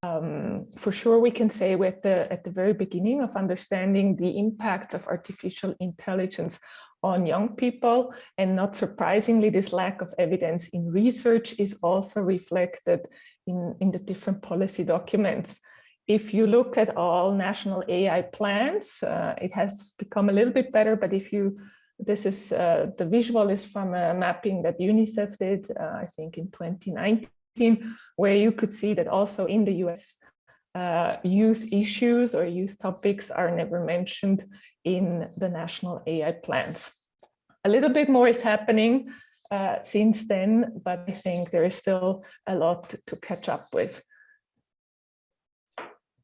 Um, for sure, we can say we're at the, at the very beginning of understanding the impact of artificial intelligence on young people. And not surprisingly, this lack of evidence in research is also reflected in, in the different policy documents. If you look at all national AI plans, uh, it has become a little bit better, but if you, this is, uh, the visual is from a mapping that UNICEF did, uh, I think in 2019, where you could see that also in the US, uh, youth issues or youth topics are never mentioned in the national AI plans. A little bit more is happening uh, since then, but I think there is still a lot to catch up with.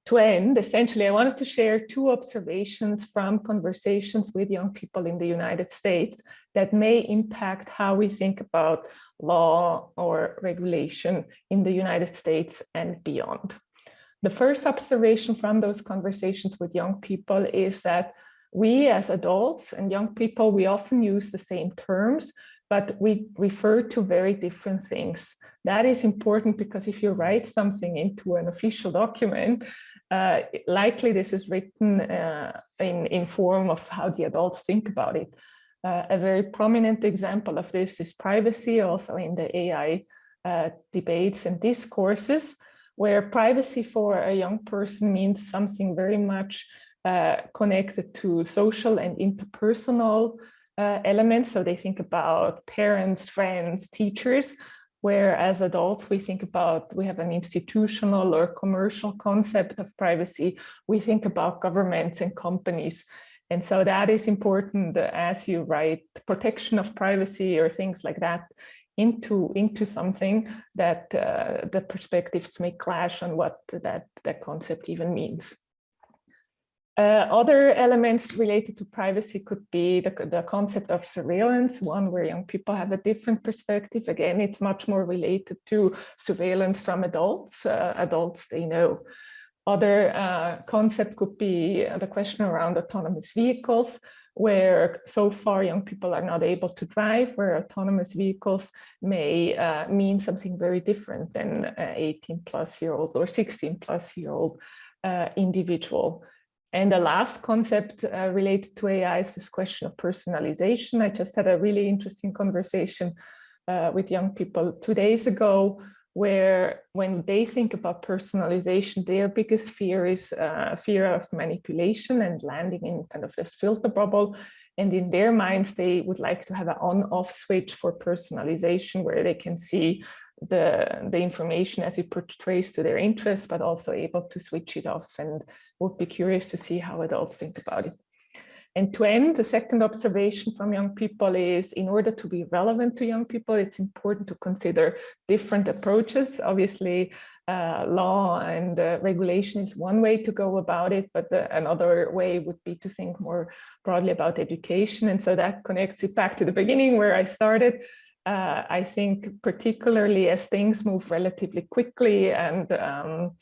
To end, essentially, I wanted to share two observations from conversations with young people in the United States that may impact how we think about law or regulation in the United States and beyond. The first observation from those conversations with young people is that we as adults and young people, we often use the same terms, but we refer to very different things. That is important because if you write something into an official document, uh, likely this is written uh, in, in form of how the adults think about it. Uh, a very prominent example of this is privacy, also in the AI uh, debates and discourses, where privacy for a young person means something very much uh, connected to social and interpersonal uh, elements. So they think about parents, friends, teachers, where as adults we think about, we have an institutional or commercial concept of privacy. We think about governments and companies. And so that is important as you write protection of privacy or things like that into into something that uh, the perspectives may clash on what that that concept even means. Uh, other elements related to privacy could be the, the concept of surveillance, one where young people have a different perspective. Again, it's much more related to surveillance from adults. Uh, adults, they know. Other uh, concept could be the question around autonomous vehicles, where so far young people are not able to drive, where autonomous vehicles may uh, mean something very different than an 18 plus year old or 16 plus year old uh, individual. And the last concept uh, related to AI is this question of personalization. I just had a really interesting conversation uh, with young people two days ago, where when they think about personalization, their biggest fear is uh, fear of manipulation and landing in kind of this filter bubble. And in their minds, they would like to have an on-off switch for personalization where they can see the, the information as it portrays to their interests, but also able to switch it off and would be curious to see how adults think about it. And to end, the second observation from young people is in order to be relevant to young people, it's important to consider different approaches. Obviously, uh, law and uh, regulation is one way to go about it, but the, another way would be to think more broadly about education. And so that connects it back to the beginning where I started uh, I think particularly as things move relatively quickly and um,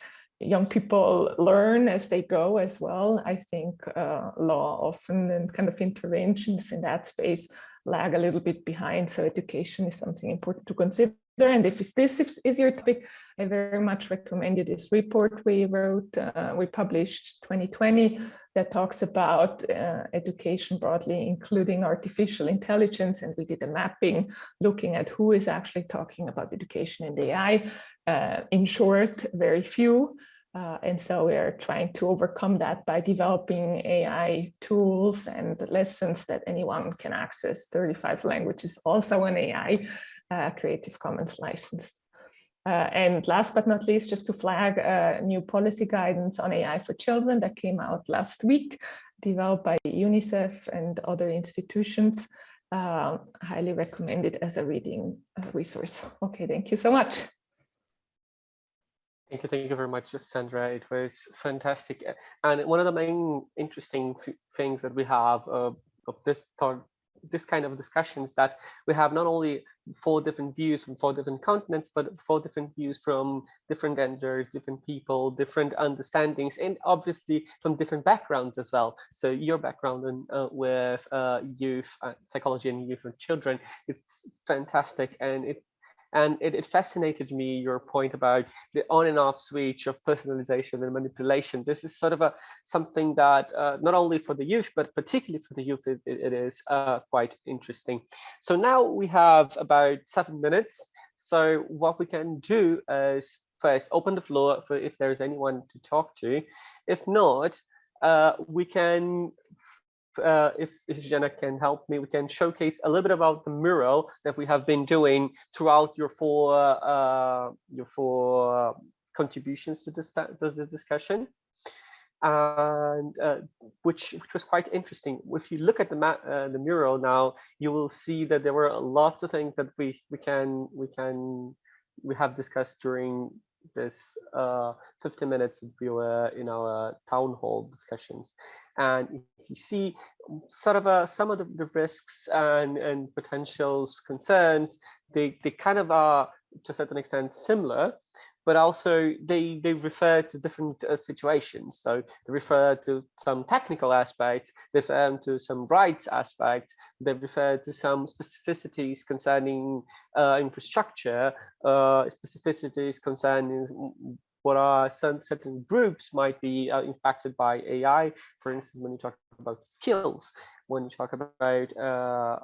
young people learn as they go as well, I think uh, law often and kind of interventions in that space lag a little bit behind. So education is something important to consider. And if this is your topic, I very much recommend you this report we wrote, uh, we published 2020 that talks about uh, education broadly, including artificial intelligence. And we did a mapping looking at who is actually talking about education and AI. Uh, in short, very few. Uh, and so we are trying to overcome that by developing AI tools and lessons that anyone can access. 35 languages, also an AI uh, Creative Commons license. Uh, and last but not least, just to flag a new policy guidance on AI for children that came out last week, developed by UNICEF and other institutions. Uh, highly recommended as a reading uh, resource. Okay, thank you so much. Thank you, thank you very much, Sandra. It was fantastic. And one of the main interesting things that we have uh, of this talk this kind of discussions that we have not only four different views from four different continents, but four different views from different genders, different people, different understandings, and obviously from different backgrounds as well. So your background in, uh, with uh, youth uh, psychology and youth and children, it's fantastic, and it and it, it, fascinated me, your point about the on and off switch of personalization and manipulation. This is sort of a something that uh, not only for the youth, but particularly for the youth, it, it is uh, quite interesting. So now we have about seven minutes. So what we can do is first open the floor for if there's anyone to talk to. If not, uh, we can uh, if, if Jenna can help me, we can showcase a little bit about the mural that we have been doing throughout your four uh, your four contributions to this, this discussion, and uh, which which was quite interesting. If you look at the map, uh, the mural now, you will see that there were lots of things that we we can we can we have discussed during this uh, 50 minutes that we were in our town hall discussions. And if you see sort of uh, some of the, the, risks and, and potentials concerns, they, they kind of are to a certain extent similar, but also they they refer to different uh, situations. So they refer to some technical aspects, they refer to some rights aspects, they refer to some specificities concerning uh, infrastructure, uh, specificities concerning what are some certain groups might be uh, impacted by AI. For instance, when you talk about skills, when you talk about uh,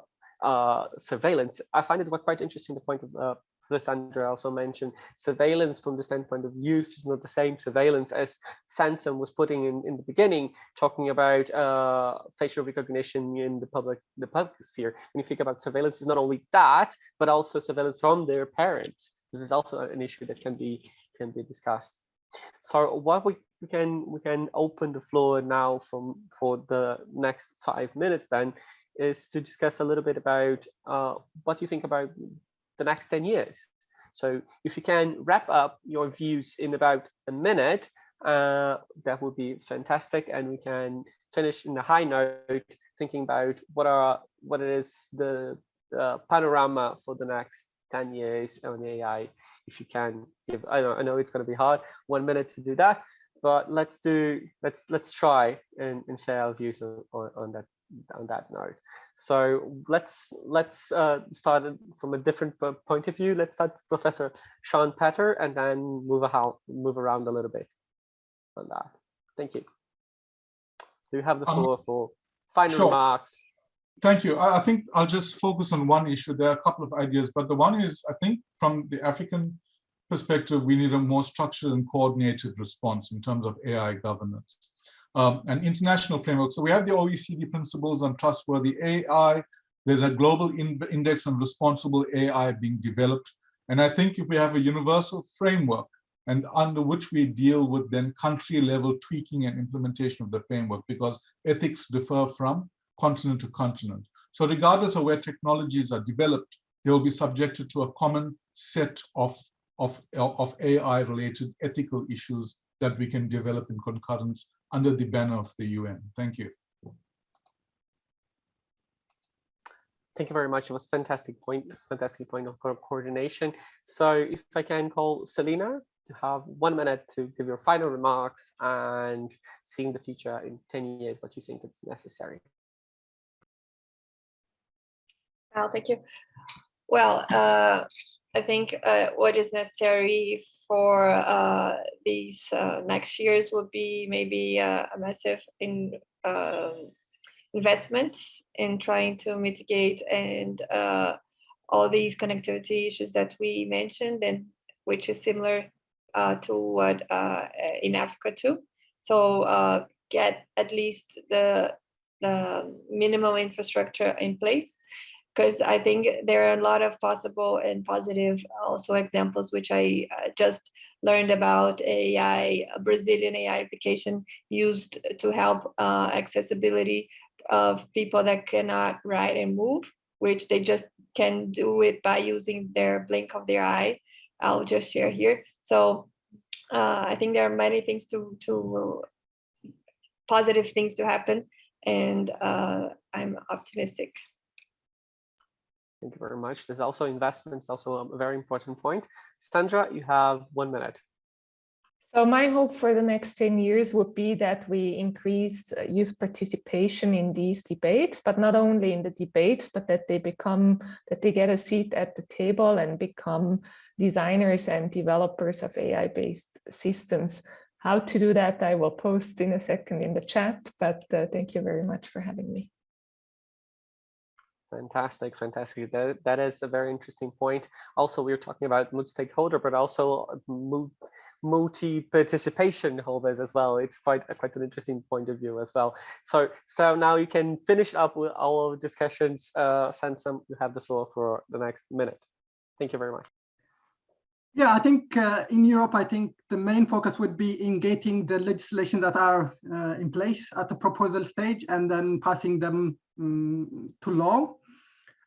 uh, surveillance, I find it quite interesting the point of uh, Sandra also mentioned surveillance from the standpoint of youth is not the same surveillance as Samson was putting in, in the beginning, talking about uh, facial recognition in the public the public sphere. When you think about surveillance, it's not only that, but also surveillance from their parents. This is also an issue that can be can be discussed. So what we, we can we can open the floor now from for the next five minutes then is to discuss a little bit about uh, what you think about the next 10 years. So if you can wrap up your views in about a minute, uh, that would be fantastic. And we can finish in a high note, thinking about what are what is the uh, panorama for the next 10 years on AI. If you can give, I know, I know it's going to be hard, one minute to do that, but let's do, let's let's try and, and share our views on, on, on that on that note. So let's let's uh, start from a different point of view. Let's start Professor Shaun Pather and then move around move around a little bit on that. Thank you. Do you have the um, floor um, for final sure. remarks? Thank you. I, I think I'll just focus on one issue. There are a couple of ideas, but the one is, I think from the African perspective, we need a more structured and coordinated response in terms of AI governance. Um, an international framework. So we have the OECD principles on trustworthy AI. There's a global in index on responsible AI being developed. And I think if we have a universal framework and under which we deal with then country level tweaking and implementation of the framework because ethics differ from continent to continent. So regardless of where technologies are developed, they will be subjected to a common set of, of, of AI related ethical issues that we can develop in concurrence under the banner of the UN. Thank you. Thank you very much. It was fantastic point, fantastic point of coordination. So if I can call Celina to have one minute to give your final remarks and seeing the future in 10 years, what you think is necessary. Well, thank you. Well, uh, I think uh, what is necessary for uh, these uh, next years would be maybe uh, a massive in um, investments in trying to mitigate and uh, all these connectivity issues that we mentioned and which is similar uh, to what in Africa too. So get at least the the minimum infrastructure in place because I think there are a lot of possible and positive also examples, which I uh, just learned about AI, a Brazilian AI application used to help uh, accessibility of people that cannot write and move, which they just can do it by using their blink of their eye. I'll just share here. So uh, I think there are many things to, to positive things to happen and uh, I'm optimistic. Thank you very much. There's also investments, also a very important point. Sandra, you have one minute. So my hope for the next 10 years would be that we increase uh, youth participation in these debates, but not only in the debates, but that they become, that they get a seat at the table and become designers and developers of AI-based systems. How to do that, I will post in a second in the chat, but uh, thank you very much for having me. Fantastic, fantastic. That, that is a very interesting point. Also, we are talking about multi-stakeholder, but also multi-participation holders as well. It's quite quite an interesting point of view as well. So so now you can finish up with all of discussions. Uh, Samson, you have the floor for the next minute. Thank you very much. Yeah, I think uh, in Europe, I think the main focus would be in getting the legislation that are uh, in place at the proposal stage and then passing them um, to law.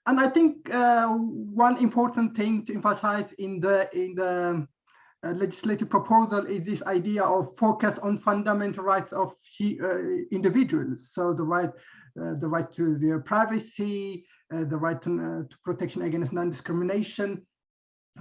And I think uh, one important thing to emphasize in the in the uh, legislative proposal is this idea of focus on fundamental rights of he, uh, individuals. So the right, uh, the right to their privacy, the right to, to protection against non-discrimination.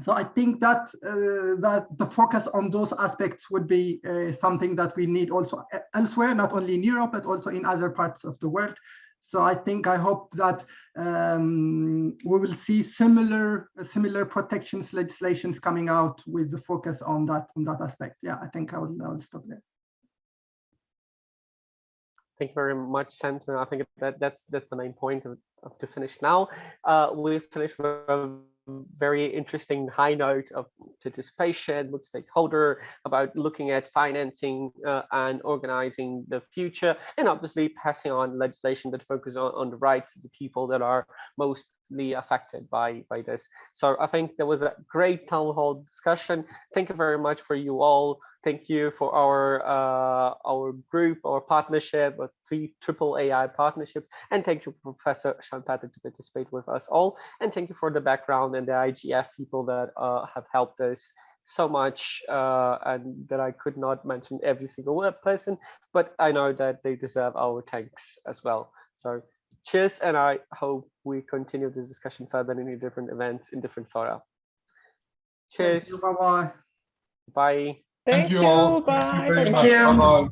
So I think that that the focus on those aspects would be something that we need also elsewhere, not only in Europe, but also in other parts of the world. So I think I hope that um, we will see similar similar protections legislations coming out with the focus on that on that aspect. Yeah, I think I will, I will stop there. Thank you very much, Samson. I think that that's that's the main point of, of to finish now. Uh, we've finished very interesting high note of participation with stakeholder about looking at financing uh, and organizing the future and obviously passing on legislation that focuses on, on the rights of the people that are mostly affected by by this. So i think there was a great town hall discussion. Thank you very much for you all thank you for our uh, our group our partnership with three triple ai partnerships and thank you professor Shaun to participate with us all and thank you for the background and the igf people that uh, have helped us so much uh, and that I could not mention every single word person, but I know that they deserve our thanks as well. So cheers, and I hope we continue this discussion further in different events in different fora. Cheers. Bye bye. Bye. Thank, you all. Bye. Thank you very Thank much. you. Bye-bye.